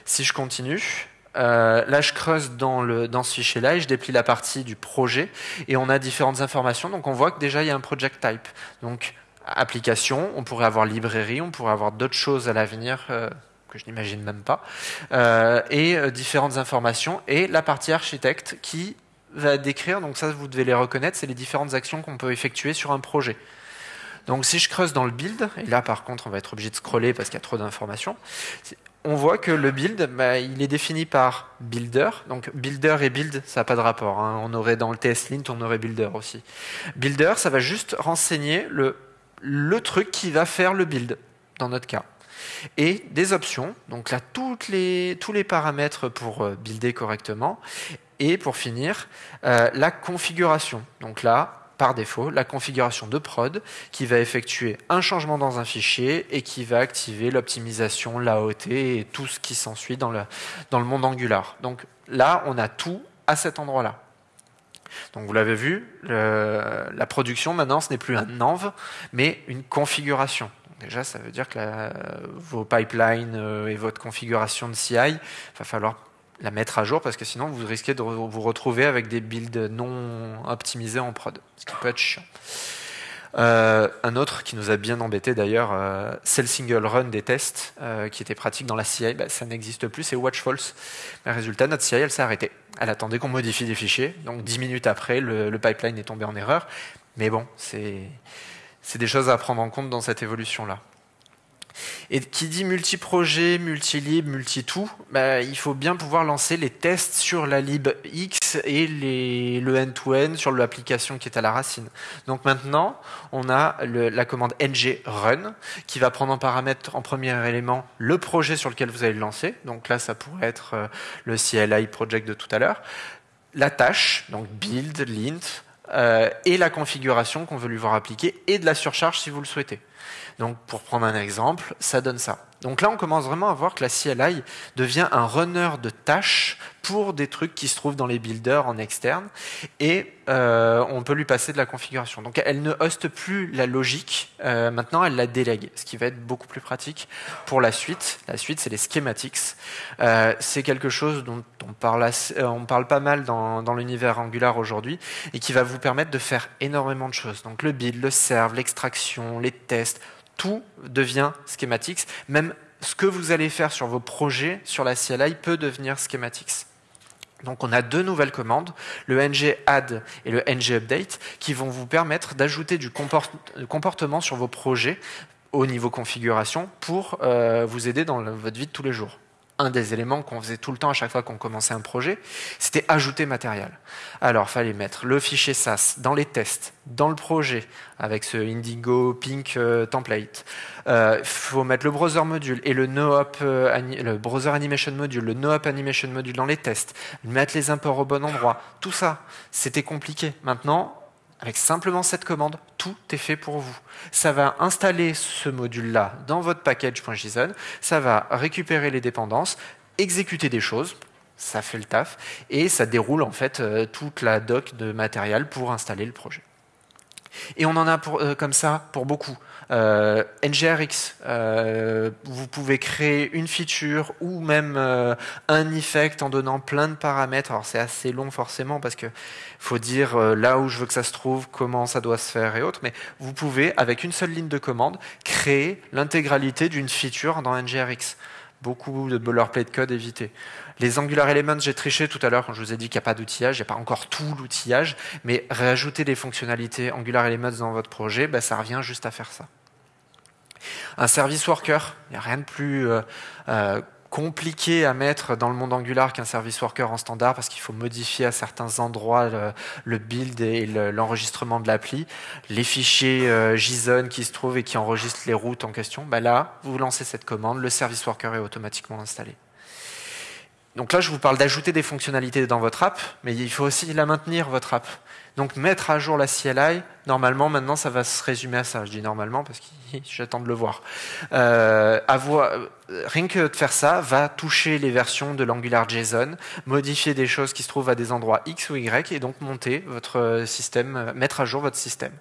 Si je continue, euh, là, je creuse dans, le, dans ce fichier-là et je déplie la partie du projet et on a différentes informations. Donc, on voit que déjà, il y a un project type. Donc, application, on pourrait avoir librairie, on pourrait avoir d'autres choses à l'avenir euh, que je n'imagine même pas, euh, et différentes informations et la partie architecte qui va décrire, donc ça, vous devez les reconnaître, c'est les différentes actions qu'on peut effectuer sur un projet. Donc si je creuse dans le build, et là par contre on va être obligé de scroller parce qu'il y a trop d'informations, on voit que le build, bah, il est défini par builder. Donc builder et build, ça n'a pas de rapport. Hein. On aurait dans le TS-Lint, on aurait builder aussi. Builder, ça va juste renseigner le, truc qui va faire le build, dans notre cas. Et des options, donc là, tous les paramètres pour euh, builder correctement. Et pour finir, euh, la configuration. Donc là, par défaut la configuration de prod qui va effectuer un changement dans un fichier et qui va activer l'optimisation, l'AOT et tout ce qui s'ensuit dans le, monde Angular. Donc là, on a tout à cet endroit-là. Donc vous l'avez vu, la production maintenant, ce n'est plus un env, mais une configuration. déjà, ça veut dire que vos pipelines euh, et votre configuration de CI, il va falloir la mettre à jour parce que sinon vous risquez de vous retrouver avec des builds non optimisés en prod, ce qui peut être chiant. Euh, un autre qui nous a bien embêté d'ailleurs, euh, c'est le single run des tests euh, qui était pratique dans la CI. Bah, ça n'existe plus, c'est watch false. Résultat, notre CI, elle s'est arrêtée. Elle attendait qu'on modifie des fichiers. Donc dix minutes après, le, le, pipeline est tombé en erreur. Mais bon, c'est des choses à prendre en compte dans cette évolution-là. Et qui dit multi-projet, multi-lib, multi-tout, bah, il faut bien pouvoir lancer les tests sur la lib X et le end-to-end sur l'application qui est à la racine. Donc maintenant, on a la commande ng run qui va prendre en paramètre en premier élément le projet sur lequel vous allez le lancer. Donc là, ça pourrait être euh, le CLI project de tout à l'heure. La tâche, donc build, lint, euh, et la configuration qu'on veut lui voir appliquer, et de la surcharge si vous le souhaitez. Donc pour prendre un exemple, ça donne ça. Donc là, on commence vraiment à voir que la CLI devient un runner de tâches pour des trucs qui se trouvent dans les builders en externe, et euh, on peut lui passer de la configuration. Donc elle ne hoste plus la logique, euh, maintenant elle la délègue, ce qui va être beaucoup plus pratique pour la suite. La suite, c'est les schematics. Euh, c'est quelque chose dont on parle, pas mal dans, dans l'univers Angular aujourd'hui, et qui va vous permettre de faire énormément de choses. Donc le build, le serve, l'extraction, les tests, tout devient schematics. Même ce que vous allez faire sur vos projets sur la CLI peut devenir schematics. Donc on a deux nouvelles commandes, le ng add et le ng update, qui vont vous permettre d'ajouter du comportement sur vos projets au niveau configuration pour euh, vous aider dans votre vie de tous les jours. Un des éléments qu'on faisait tout le temps à chaque fois qu'on commençait un projet, c'était ajouter matériel. Alors, fallait mettre le fichier SAS dans les tests, dans le projet, avec ce Indigo Pink euh, template. Il euh, faut mettre le browser module et le NoOp, euh, le browser animation module, le NoOp animation module dans les tests, mettre les imports au bon endroit. Tout ça, c'était compliqué. Maintenant, avec simplement cette commande, tout est fait pour vous. Ça va installer ce module-là dans votre package.json, ça va récupérer les dépendances, exécuter des choses, ça fait le taf, et ça déroule en fait euh, toute la doc de matériel pour installer le projet. Et on en a euh, comme ça pour beaucoup. Euh, NGRX, euh, vous pouvez créer une feature ou même un effect en donnant plein de paramètres. Alors c'est assez long forcément parce que faut dire là où je veux que ça se trouve, comment ça doit se faire et autres. Mais vous pouvez, avec une seule ligne de commande, créer l'intégralité d'une feature dans NGRX. Beaucoup de boilerplate code évité. Les Angular Elements, j'ai triché tout à l'heure quand je vous ai dit qu'il n'y a pas d'outillage, il n'y a pas encore tout l'outillage, mais rajouter des fonctionnalités Angular Elements dans votre projet, bah, ça revient juste à faire ça. Un service worker, il n'y a rien de plus euh, euh, compliqué à mettre dans le monde Angular qu'un service worker en standard parce qu'il faut modifier à certains endroits le, build et l'enregistrement de l'appli. Les fichiers euh, JSON qui se trouvent et qui enregistrent les routes en question, bah là, vous lancez cette commande, le service worker est automatiquement installé. Donc là, je vous parle d'ajouter des fonctionnalités dans votre app, mais il faut aussi la maintenir, votre app. Donc mettre à jour la CLI, normalement, maintenant, ça va se résumer à ça. Je dis normalement parce que j'attends de le voir. Euh, rien que de faire ça, va toucher les versions de l'Angular JSON, modifier des choses qui se trouvent à des endroits X ou Y, et donc monter votre système, mettre à jour votre système.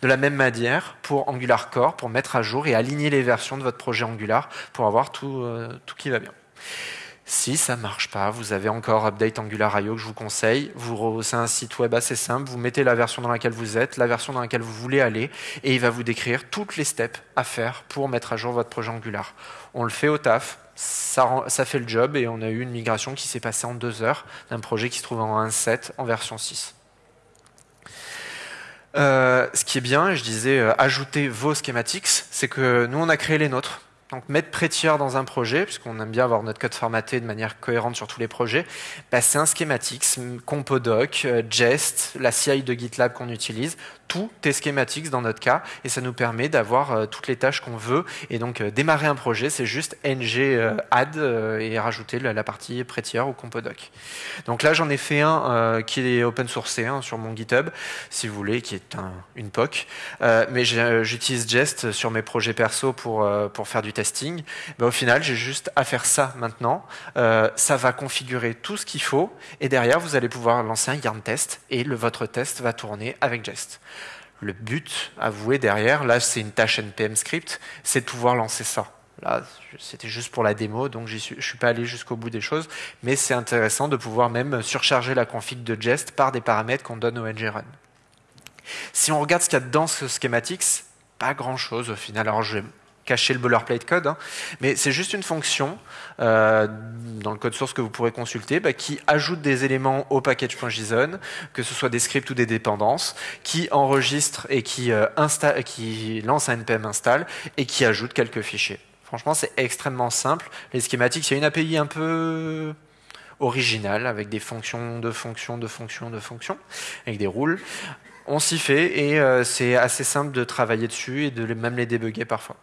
De la même manière, pour Angular Core, pour mettre à jour et aligner les versions de votre projet Angular, pour avoir tout, euh, tout qui va bien. Si ça ne marche pas, vous avez encore Update Angular IO que je vous conseille. C'est un site web assez simple. Vous mettez la version dans laquelle vous êtes, la version dans laquelle vous voulez aller, et il va vous décrire toutes les steps à faire pour mettre à jour votre projet Angular. On le fait au taf, ça, fait le job, et on a eu une migration qui s'est passée en deux heures d'un projet qui se trouve en 1.7 en version 6. Euh, ce qui est bien, je disais, euh, ajouter vos schematics, c'est que nous, on a créé les nôtres. Donc mettre Prettier dans un projet, puisqu'on aime bien avoir notre code formaté de manière cohérente sur tous les projets, bah, c'est un schématique, Compodoc, euh, Jest, la CI de GitLab qu'on utilise tout est schématique dans notre cas et ça nous permet d'avoir euh, toutes les tâches qu'on veut. Et donc euh, démarrer un projet, c'est juste ng euh, add et rajouter la, partie Prettier ou Compodoc. Donc là, j'en ai fait un qui est open sourcé hein, sur mon GitHub, si vous voulez, qui est une POC. mais j'utilise Jest sur mes projets perso pour, faire du testing. au final, j'ai juste à faire ça maintenant. ça va configurer tout ce qu'il faut et derrière, vous allez pouvoir lancer un yarn test et votre test va tourner avec Jest le but avoué derrière, là c'est une tâche NPM script, c'est de pouvoir lancer ça. Là, c'était juste pour la démo, donc je ne suis pas allé jusqu'au bout des choses, mais c'est intéressant de pouvoir même surcharger la config de Jest par des paramètres qu'on donne au ngrun. Si on regarde ce qu'il y a dans ce schematics, pas grand chose au final. Alors je vais cacher le boilerplate code, hein. mais c'est juste une fonction euh, dans le code source que vous pourrez consulter bah, qui ajoute des éléments au package.json, que ce soit des scripts ou des dépendances, qui enregistre et qui, euh, lance un npm install et qui ajoute quelques fichiers. Franchement, c'est extrêmement simple. Les schématiques, a une API un peu originale avec des fonctions de fonctions de fonctions de fonctions, avec des rules. On s'y fait et euh, c'est assez simple de travailler dessus et de même les débugger parfois.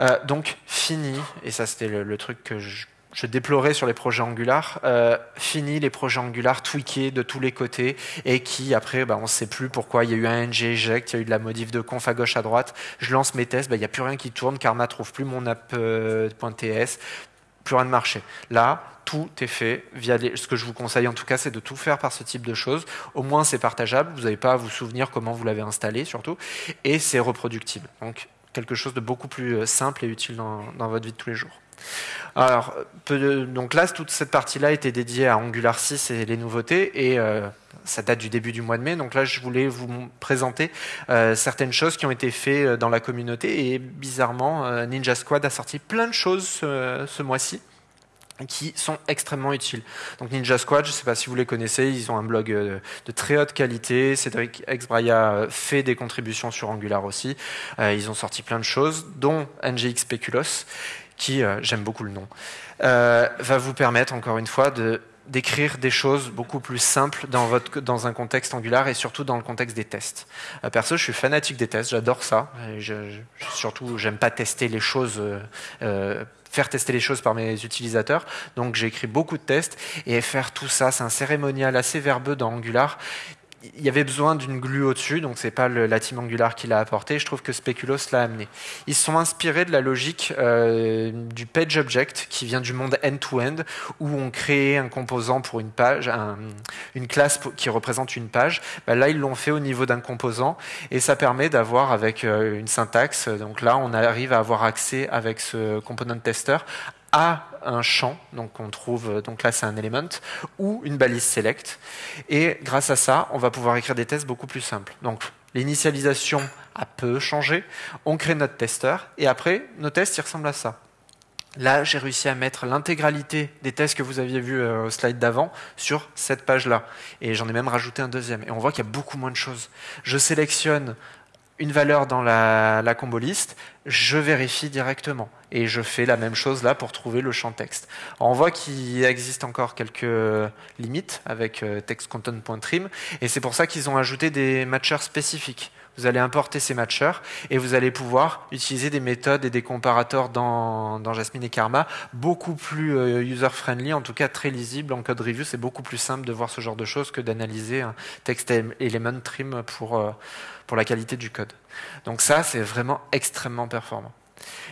Euh, donc, fini, et ça c'était le, truc que je, déplorais sur les projets Angular, euh, fini les projets Angular tweakés de tous les côtés et qui après, bah, on ne sait plus pourquoi il y a eu un ng eject, il y a eu de la modif de conf à gauche à droite, je lance mes tests, bah, il n'y a plus rien qui tourne, Karma trouve plus mon app.ts, euh, plus rien de marché. Là, tout est fait via ce que je vous conseille en tout cas, c'est de tout faire par ce type de choses. Au moins, c'est partageable. Vous n'avez pas à vous souvenir comment vous l'avez installé, surtout, et c'est reproductible. Donc, quelque chose de beaucoup plus euh, simple et utile dans, votre vie de tous les jours. Alors, donc là, toute cette partie-là était dédiée à Angular 6 et les nouveautés, et euh, ça date du début du mois de mai. Donc là, je voulais vous présenter euh, certaines choses qui ont été faites dans la communauté, et bizarrement, Ninja Squad a sorti plein de choses ce mois-ci qui sont extrêmement utiles. Donc Ninja Squad, je ne sais pas si vous les connaissez, ils ont un blog euh, de très haute qualité. Cédric Exbraya euh, fait des contributions sur Angular aussi. Euh, ils ont sorti plein de choses, dont NGX Speculos, qui, j'aime beaucoup le nom, va vous permettre encore une fois d'écrire des choses beaucoup plus simples dans, un contexte Angular et surtout dans le contexte des tests. Perso, je suis fanatique des tests, j'adore ça. Et je, surtout, j'aime pas tester les choses, faire tester les choses par mes utilisateurs. Donc, j'ai écrit beaucoup de tests et faire tout ça, c'est un cérémonial assez verbeux dans Angular il y avait besoin d'une glue au-dessus, donc c'est pas le, la team Angular qui l'a apporté. Je trouve que Speculoos l'a amené. Ils sont inspirés de la logique euh, du page object qui vient du monde end-to-end, où on crée un composant pour une page, une classe qui représente une page. Bah, là, ils l'ont fait au niveau d'un composant, et ça permet d'avoir avec euh, une syntaxe. Donc là, on arrive à avoir accès avec ce component tester à un champ, donc on trouve, donc là c'est un element, ou une balise select. Et grâce à ça, on va pouvoir écrire des tests beaucoup plus simples. Donc l'initialisation a peu changé, on crée notre testeur, et après, nos tests, ils ressemblent à ça. Là, j'ai réussi à mettre l'intégralité des tests que vous aviez vus euh, au slide d'avant sur cette page-là. Et j'en ai même rajouté un deuxième. Et on voit qu'il y a beaucoup moins de choses. Je sélectionne une valeur dans la, la combo je vérifie directement. Et je fais la même chose là pour trouver le champ texte. on voit qu'il existe encore quelques limites avec euh, textcontent.trim, et c'est pour ça qu'ils ont ajouté des matchers spécifiques. Vous allez importer ces matchers et vous allez pouvoir utiliser des méthodes et des comparators dans, dans Jasmine et Karma beaucoup plus euh, user-friendly, en tout cas très lisible. En code review, c'est beaucoup plus simple de voir ce genre de choses que d'analyser un text element trim pour, euh, pour la qualité du code. Donc ça, c'est vraiment extrêmement performant.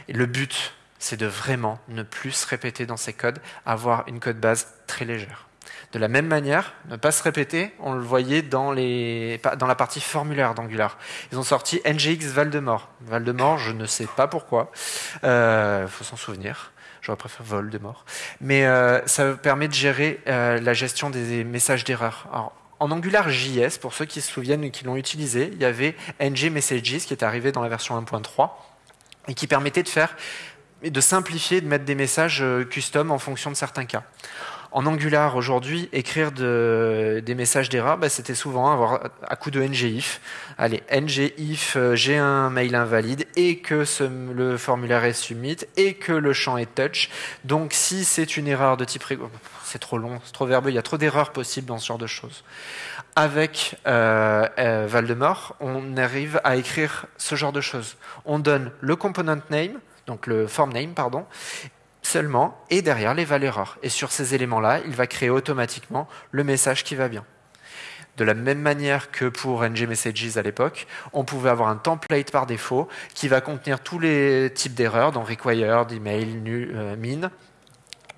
Le but, c'est de vraiment ne plus se répéter dans ces codes, avoir une code base très légère. De la même manière, ne pas se répéter, on le voyait dans la partie formulaire d'Angular. Ils ont sorti NGX Valdemort. Valdemort, je ne sais pas pourquoi. Il euh, faut s'en souvenir. J'aurais préféré Voldemort. Mais euh, ça permet de gérer euh, la gestion des messages d'erreur. En Angular JS, pour ceux qui se souviennent et qui l'ont utilisé, il y avait ng messages qui est arrivé dans la version 1.3 et qui permettait de faire de simplifier, de mettre des messages custom en fonction de certains cas. En Angular, aujourd'hui, écrire des messages d'erreur, bah, c'était souvent avoir à coup de ngif. Allez, ngif, euh, j'ai un mail invalide et que le formulaire est submit et que le champ est touch. Donc, si c'est une erreur de type... C'est trop long, c'est trop verbeux, il y a trop d'erreurs possibles dans ce genre de choses. Avec euh, euh, Valdemort, on arrive à écrire ce genre de choses. On donne le component name, donc le form name, pardon, seulement, et derrière les valeurs. Et sur ces éléments-là, il va créer automatiquement le message qui va bien. De la même manière que pour ng messages à l'époque, on pouvait avoir un template par défaut qui va contenir tous les types d'erreurs, dont required, email, nu, euh, min,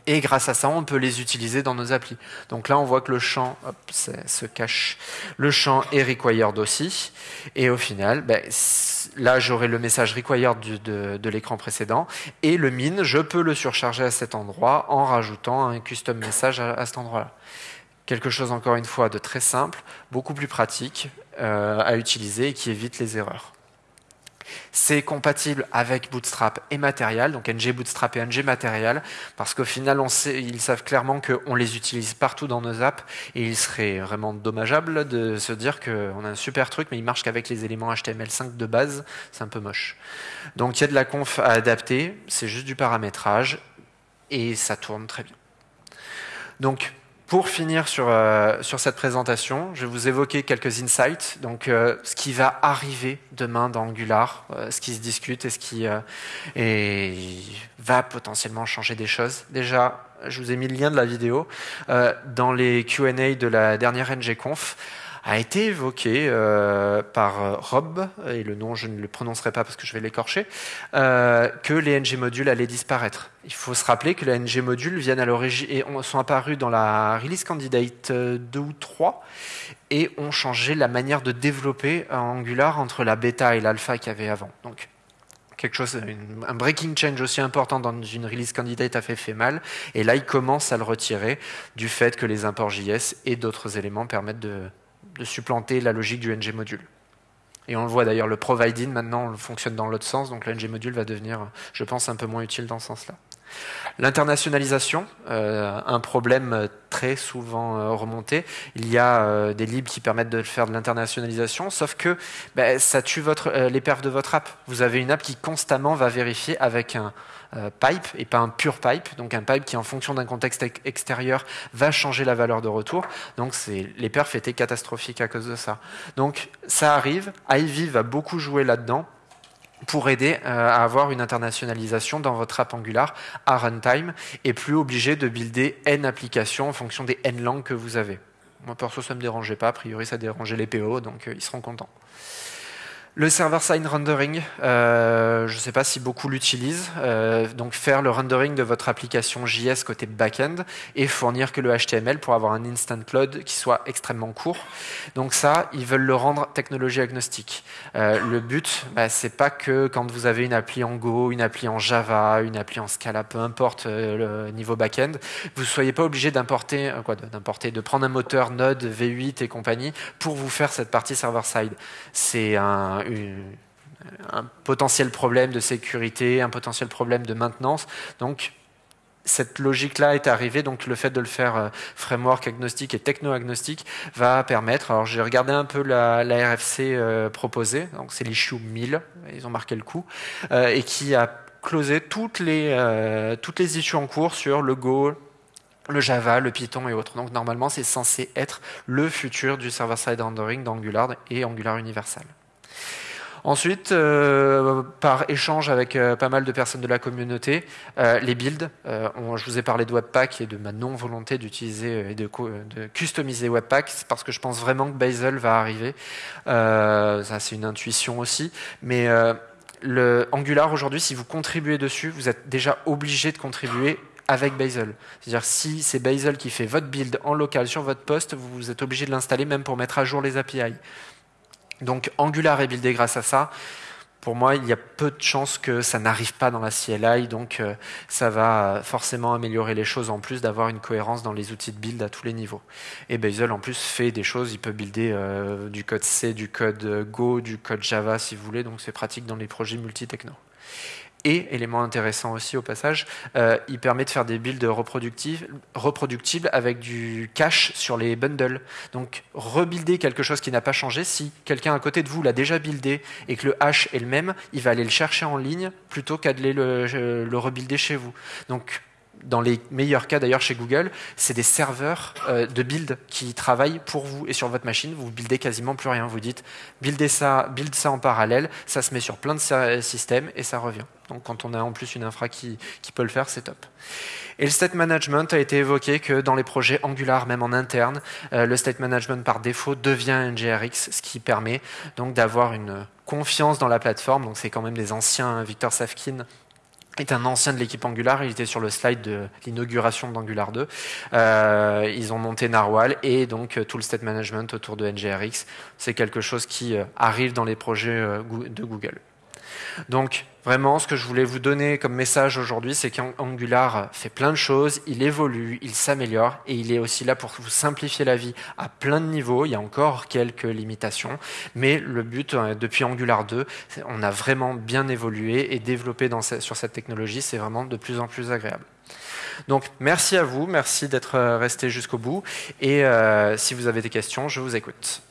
et grâce à ça, on peut les utiliser dans nos applis. Donc là, on voit que le champ se cache. Le champ est required aussi. Et au final, ben, là, j'aurai le message required de, de l'écran précédent. Et le min, je peux le surcharger à cet endroit en rajoutant un custom message à, cet endroit-là. Quelque chose, encore une fois, de très simple, beaucoup plus pratique euh, à utiliser et qui évite les erreurs. C'est compatible avec Bootstrap et Material, donc ng Bootstrap et ng Material, parce qu'au final, on sait, ils savent clairement qu'on les utilise partout dans nos apps, et il serait vraiment dommageable de se dire qu'on a un super truc, mais il marche qu'avec les éléments HTML5 de base, c'est un peu moche. Donc il y a de la conf à adapter, c'est juste du paramétrage, et ça tourne très bien. Donc pour finir sur, euh, sur cette présentation, je vais vous évoquer quelques insights, donc euh, ce qui va arriver demain dans Angular, euh, ce qui se discute et ce qui et va potentiellement changer des choses. Déjà, je vous ai mis le lien de la vidéo dans les Q&A de la dernière NGConf a été évoqué euh, par euh, Rob, et le nom je ne le prononcerai pas parce que je vais l'écorcher, euh, que les ng modules allaient disparaître. Il faut se rappeler que les ng modules viennent à sont apparus dans la release candidate 2 ou 3 et ont changé la manière de développer Angular entre la bêta et l'alpha qu'il y avait avant. Donc quelque chose, un breaking change aussi important dans une release candidate a fait, fait mal, et là il commence à le retirer du fait que les imports JS et d'autres éléments permettent de, de supplanter la logique du ng module. Et on le voit d'ailleurs, le providing maintenant on fonctionne dans l'autre sens, donc le ng module va devenir, je pense, un peu moins utile dans ce sens-là. L'internationalisation, euh, un problème très souvent euh, remonté. Il y a euh, des libres qui permettent de faire de l'internationalisation, sauf que ben, ça tue les perfs de votre app. Vous avez une app qui constamment va vérifier avec un pipe et pas un pur pipe, donc un pipe qui en fonction d'un contexte extérieur va changer la valeur de retour. Donc les perfs étaient catastrophiques à cause de ça. Donc ça arrive, Ivy va beaucoup jouer là-dedans pour aider euh, à avoir une internationalisation dans votre app Angular à runtime et plus obligé de builder N applications en fonction des N langues que vous avez. Moi, perso, ça ne me dérangeait pas. A priori, ça dérangeait les PO, donc euh, ils seront contents. Le server-side rendering, euh, je ne sais pas si beaucoup l'utilisent. Euh, donc faire le rendering de votre application JS côté back-end et fournir que le HTML pour avoir un instant load qui soit extrêmement court. Donc ça, ils veulent le rendre technologie agnostique. Euh, le but, bah, c'est pas que quand vous avez une appli en Go, une appli en Java, une appli en Scala, peu importe le niveau back-end, vous ne soyez pas obligé d'importer, quoi, d'importer, de prendre un moteur Node, V8 et compagnie pour vous faire cette partie server-side. C'est un un potentiel problème de sécurité, un potentiel problème de maintenance. Donc, cette logique-là est arrivée, donc le fait de le faire euh, framework agnostique et techno-agnostique va permettre, alors j'ai regardé un peu la, RFC euh, proposée, donc c'est l'issue 1000, ils ont marqué le coup, euh, et qui a closé toutes les, toutes les issues en cours sur le Go, le Java, le Python et autres. Donc normalement c'est censé être le futur du server-side rendering d'Angular et Angular Universal. Ensuite, euh, par échange avec euh, pas mal de personnes de la communauté, euh, les builds. je vous ai parlé de Webpack et de ma non-volonté d'utiliser et de, customiser Webpack. Parce que je pense vraiment que Bazel va arriver. ça, c'est une intuition aussi. Mais le Angular, aujourd'hui, si vous contribuez dessus, vous êtes déjà obligé de contribuer avec Bazel. C'est-à-dire si c'est Bazel qui fait votre build en local sur votre poste, vous êtes obligé de l'installer même pour mettre à jour les API. Donc Angular est buildé grâce à ça. Pour moi, il y a peu de chances que ça n'arrive pas dans la CLI, donc euh, ça va forcément améliorer les choses en plus d'avoir une cohérence dans les outils de build à tous les niveaux. Et Bazel en plus fait des choses, il peut builder euh, du code C, du code Go, du code Java si vous voulez, donc c'est pratique dans les projets multi-techno. Et, élément intéressant aussi au passage, euh, il permet de faire des builds reproductibles avec du cache sur les bundles. Donc rebuilder quelque chose qui n'a pas changé, si quelqu'un à côté de vous l'a déjà buildé et que le hash est le même, il va aller le chercher en ligne plutôt qu'à le, le rebuilder chez vous. Donc dans les meilleurs cas d'ailleurs chez Google, c'est des serveurs euh, de build qui travaillent pour vous et sur votre machine, vous buildez quasiment plus rien. Vous dites buildez ça, build ça en parallèle, ça se met sur plein de systèmes et ça revient. Donc quand on a en plus une infra qui, peut le faire, c'est top. Et le state management a été évoqué que dans les projets Angular, même en interne, euh, le state management par défaut devient NGRX, ce qui permet donc d'avoir une confiance dans la plateforme. Donc c'est quand même des anciens Victor Safkin est un ancien de l'équipe Angular, il était sur le slide de l'inauguration d'Angular 2. Euh, ils ont monté Narwhal et donc euh, tout le state management autour de NGRX, c'est quelque chose qui euh, arrive dans les projets de Google. Donc vraiment, ce que je voulais vous donner comme message aujourd'hui, c'est qu'Angular fait plein de choses, il évolue, il s'améliore et il est aussi là pour vous simplifier la vie à plein de niveaux. Il y a encore quelques limitations, mais le but, euh, depuis Angular 2, on a vraiment bien évolué et développé sur cette technologie, c'est vraiment de plus en plus agréable. Donc merci à vous, merci d'être euh, resté jusqu'au bout et euh, si vous avez des questions, je vous écoute.